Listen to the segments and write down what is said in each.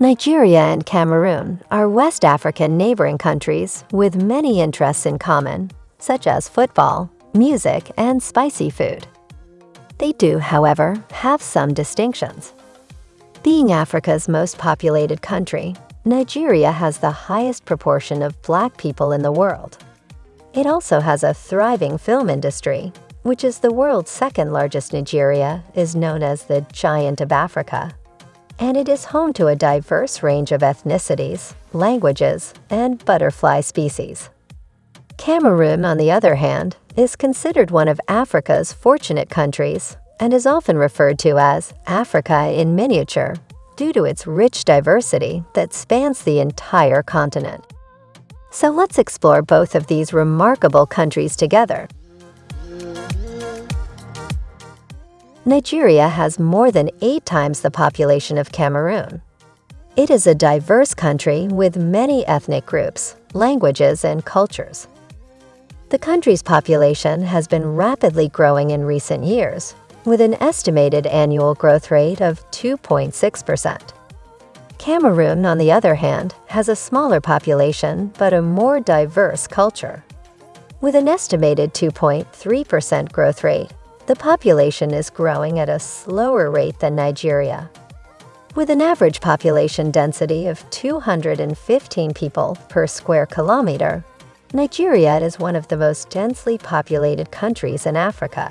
Nigeria and Cameroon are West African neighboring countries with many interests in common, such as football, music, and spicy food. They do, however, have some distinctions. Being Africa's most populated country, Nigeria has the highest proportion of black people in the world. It also has a thriving film industry, which is the world's second largest Nigeria is known as the Giant of Africa and it is home to a diverse range of ethnicities, languages, and butterfly species. Cameroon, on the other hand, is considered one of Africa's fortunate countries and is often referred to as Africa in miniature due to its rich diversity that spans the entire continent. So let's explore both of these remarkable countries together Nigeria has more than eight times the population of Cameroon. It is a diverse country with many ethnic groups, languages, and cultures. The country's population has been rapidly growing in recent years, with an estimated annual growth rate of 2.6%. Cameroon, on the other hand, has a smaller population but a more diverse culture. With an estimated 2.3% growth rate, the population is growing at a slower rate than Nigeria. With an average population density of 215 people per square kilometer, Nigeria is one of the most densely populated countries in Africa.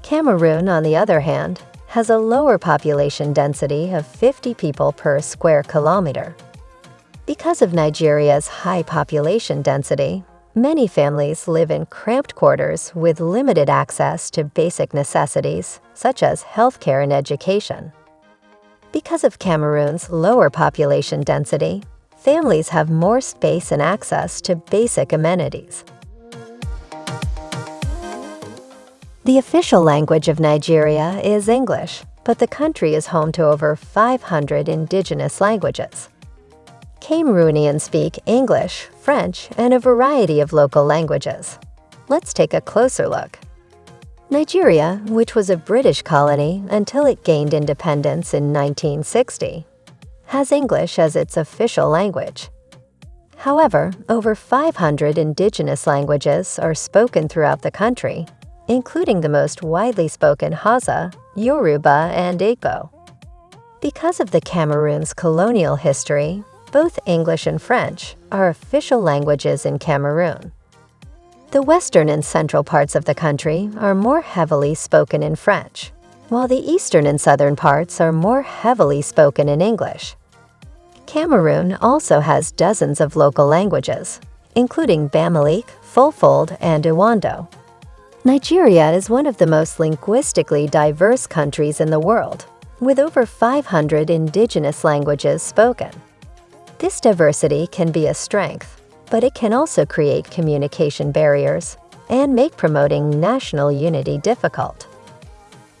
Cameroon, on the other hand, has a lower population density of 50 people per square kilometer. Because of Nigeria's high population density, Many families live in cramped quarters with limited access to basic necessities, such as healthcare and education. Because of Cameroon's lower population density, families have more space and access to basic amenities. The official language of Nigeria is English, but the country is home to over 500 indigenous languages. Cameroonians speak English, French, and a variety of local languages. Let's take a closer look. Nigeria, which was a British colony until it gained independence in 1960, has English as its official language. However, over 500 indigenous languages are spoken throughout the country, including the most widely spoken Hausa, Yoruba, and Igbo. Because of the Cameroon's colonial history, both English and French are official languages in Cameroon. The western and central parts of the country are more heavily spoken in French, while the eastern and southern parts are more heavily spoken in English. Cameroon also has dozens of local languages, including Bamileke, Fulfulde, and Ewondo. Nigeria is one of the most linguistically diverse countries in the world, with over 500 indigenous languages spoken. This diversity can be a strength, but it can also create communication barriers and make promoting national unity difficult.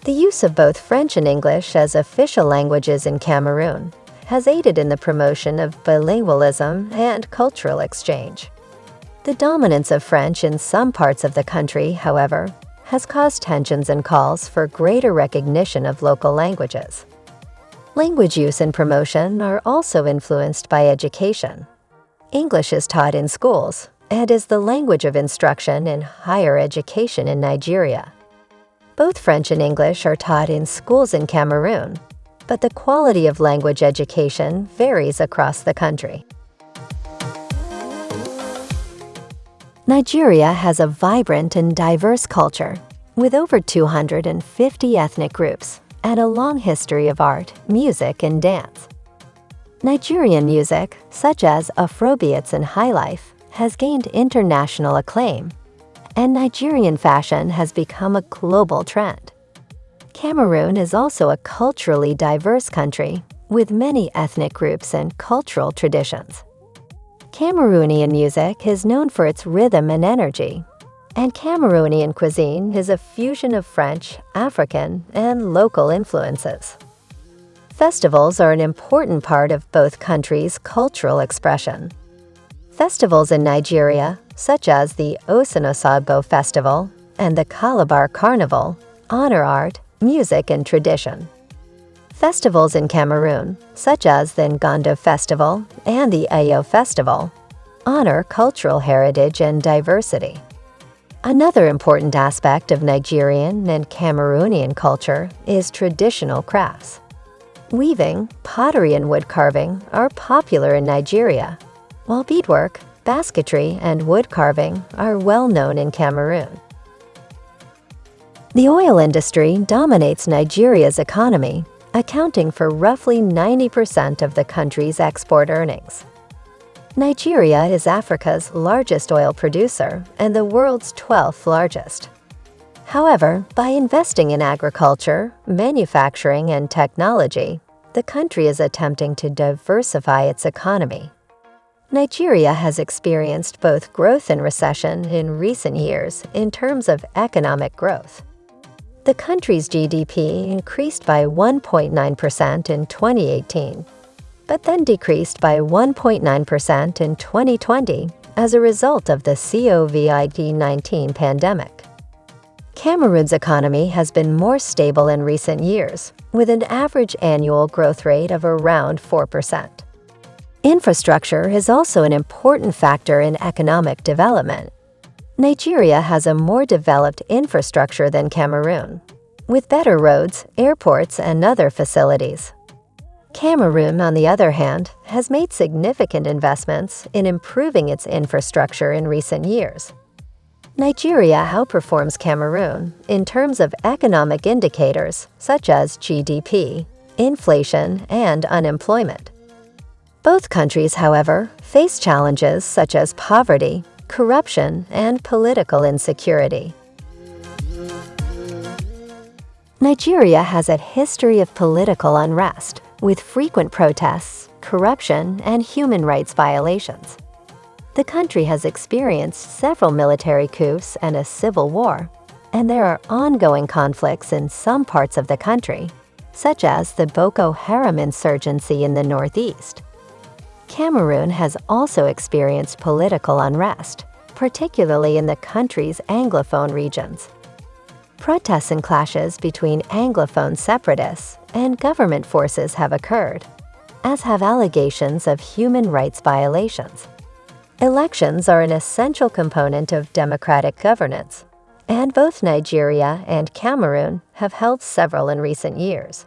The use of both French and English as official languages in Cameroon has aided in the promotion of bilingualism and cultural exchange. The dominance of French in some parts of the country, however, has caused tensions and calls for greater recognition of local languages. Language use and promotion are also influenced by education. English is taught in schools and is the language of instruction in higher education in Nigeria. Both French and English are taught in schools in Cameroon, but the quality of language education varies across the country. Nigeria has a vibrant and diverse culture, with over 250 ethnic groups and a long history of art, music, and dance. Nigerian music, such as Afrobeats and Highlife, has gained international acclaim, and Nigerian fashion has become a global trend. Cameroon is also a culturally diverse country with many ethnic groups and cultural traditions. Cameroonian music is known for its rhythm and energy, and Cameroonian cuisine is a fusion of French, African, and local influences. Festivals are an important part of both countries' cultural expression. Festivals in Nigeria, such as the Osun-Osogbo Festival and the Calabar Carnival, honor art, music, and tradition. Festivals in Cameroon, such as the Ngondo Festival and the Ayo Festival, honor cultural heritage and diversity. Another important aspect of Nigerian and Cameroonian culture is traditional crafts. Weaving, pottery, and wood carving are popular in Nigeria, while beadwork, basketry, and wood carving are well known in Cameroon. The oil industry dominates Nigeria's economy, accounting for roughly 90% of the country's export earnings. Nigeria is Africa's largest oil producer and the world's 12th largest. However, by investing in agriculture, manufacturing, and technology, the country is attempting to diversify its economy. Nigeria has experienced both growth and recession in recent years in terms of economic growth. The country's GDP increased by 1.9% in 2018, but then decreased by 1.9% in 2020 as a result of the COVID-19 pandemic. Cameroon's economy has been more stable in recent years, with an average annual growth rate of around 4%. Infrastructure is also an important factor in economic development, Nigeria has a more developed infrastructure than Cameroon, with better roads, airports, and other facilities. Cameroon, on the other hand, has made significant investments in improving its infrastructure in recent years. Nigeria outperforms Cameroon in terms of economic indicators such as GDP, inflation, and unemployment. Both countries, however, face challenges such as poverty, corruption, and political insecurity. Nigeria has a history of political unrest, with frequent protests, corruption, and human rights violations. The country has experienced several military coups and a civil war, and there are ongoing conflicts in some parts of the country, such as the Boko Haram insurgency in the northeast. Cameroon has also experienced political unrest, particularly in the country's Anglophone regions. Protests and clashes between Anglophone separatists and government forces have occurred, as have allegations of human rights violations. Elections are an essential component of democratic governance, and both Nigeria and Cameroon have held several in recent years.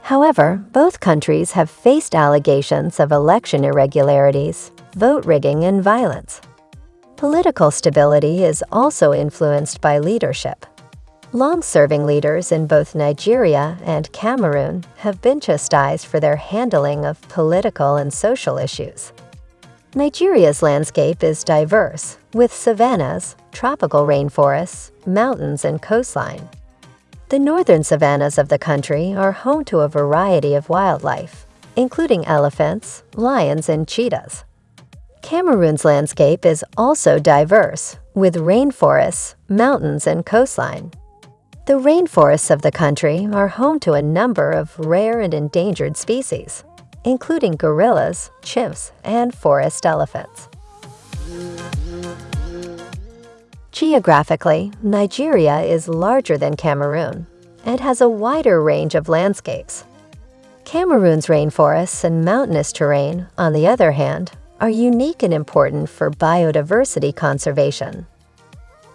However, both countries have faced allegations of election irregularities, vote rigging, and violence. Political stability is also influenced by leadership. Long-serving leaders in both Nigeria and Cameroon have been chastised for their handling of political and social issues. Nigeria's landscape is diverse, with savannas, tropical rainforests, mountains, and coastline. The northern savannas of the country are home to a variety of wildlife, including elephants, lions, and cheetahs. Cameroon's landscape is also diverse, with rainforests, mountains, and coastline. The rainforests of the country are home to a number of rare and endangered species, including gorillas, chimps, and forest elephants. Geographically, Nigeria is larger than Cameroon and has a wider range of landscapes. Cameroon's rainforests and mountainous terrain, on the other hand, are unique and important for biodiversity conservation.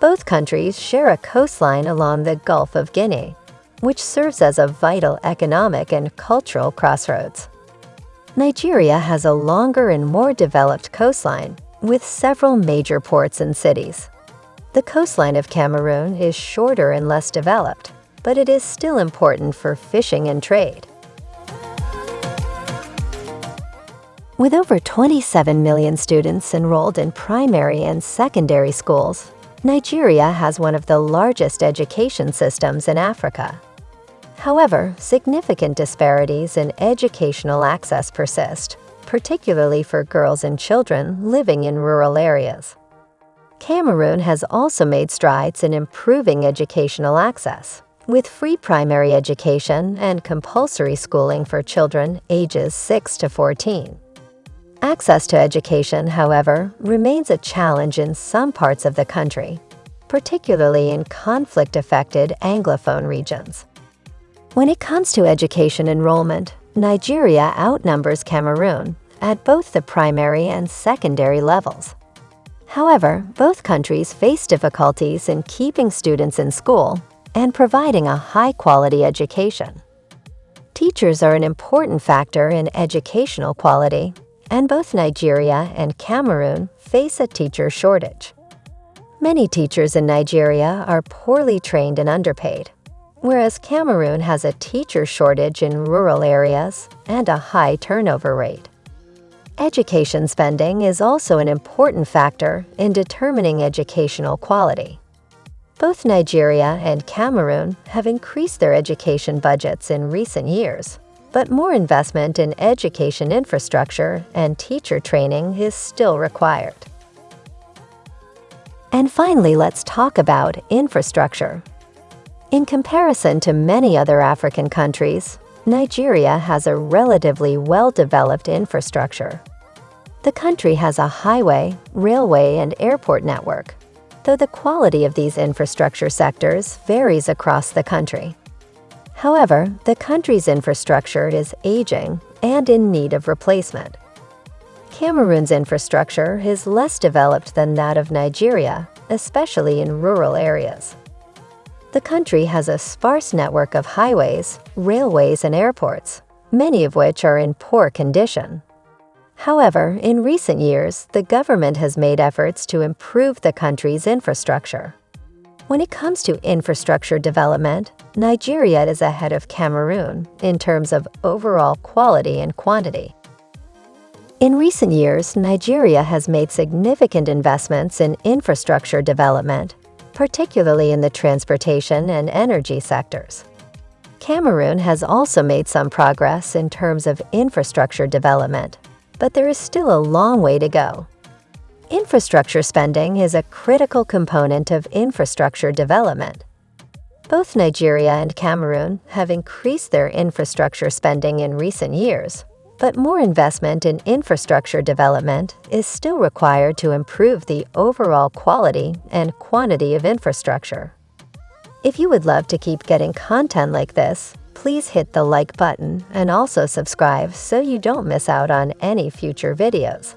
Both countries share a coastline along the Gulf of Guinea, which serves as a vital economic and cultural crossroads. Nigeria has a longer and more developed coastline, with several major ports and cities. The coastline of Cameroon is shorter and less developed, but it is still important for fishing and trade. With over 27 million students enrolled in primary and secondary schools, Nigeria has one of the largest education systems in Africa. However, significant disparities in educational access persist, particularly for girls and children living in rural areas. Cameroon has also made strides in improving educational access, with free primary education and compulsory schooling for children ages 6 to 14. Access to education, however, remains a challenge in some parts of the country, particularly in conflict-affected Anglophone regions. When it comes to education enrollment, Nigeria outnumbers Cameroon at both the primary and secondary levels. However, both countries face difficulties in keeping students in school and providing a high-quality education. Teachers are an important factor in educational quality, and both Nigeria and Cameroon face a teacher shortage. Many teachers in Nigeria are poorly trained and underpaid, whereas Cameroon has a teacher shortage in rural areas and a high turnover rate. Education spending is also an important factor in determining educational quality. Both Nigeria and Cameroon have increased their education budgets in recent years, but more investment in education infrastructure and teacher training is still required. And finally, let's talk about infrastructure. In comparison to many other African countries, Nigeria has a relatively well-developed infrastructure. The country has a highway, railway, and airport network, though the quality of these infrastructure sectors varies across the country. However, the country's infrastructure is aging and in need of replacement. Cameroon's infrastructure is less developed than that of Nigeria, especially in rural areas. The country has a sparse network of highways, railways, and airports, many of which are in poor condition. However, in recent years, the government has made efforts to improve the country's infrastructure. When it comes to infrastructure development, Nigeria is ahead of Cameroon in terms of overall quality and quantity. In recent years, Nigeria has made significant investments in infrastructure development, particularly in the transportation and energy sectors. Cameroon has also made some progress in terms of infrastructure development, but there is still a long way to go. Infrastructure spending is a critical component of infrastructure development. Both Nigeria and Cameroon have increased their infrastructure spending in recent years, but more investment in infrastructure development is still required to improve the overall quality and quantity of infrastructure. If you would love to keep getting content like this, please hit the like button and also subscribe so you don't miss out on any future videos.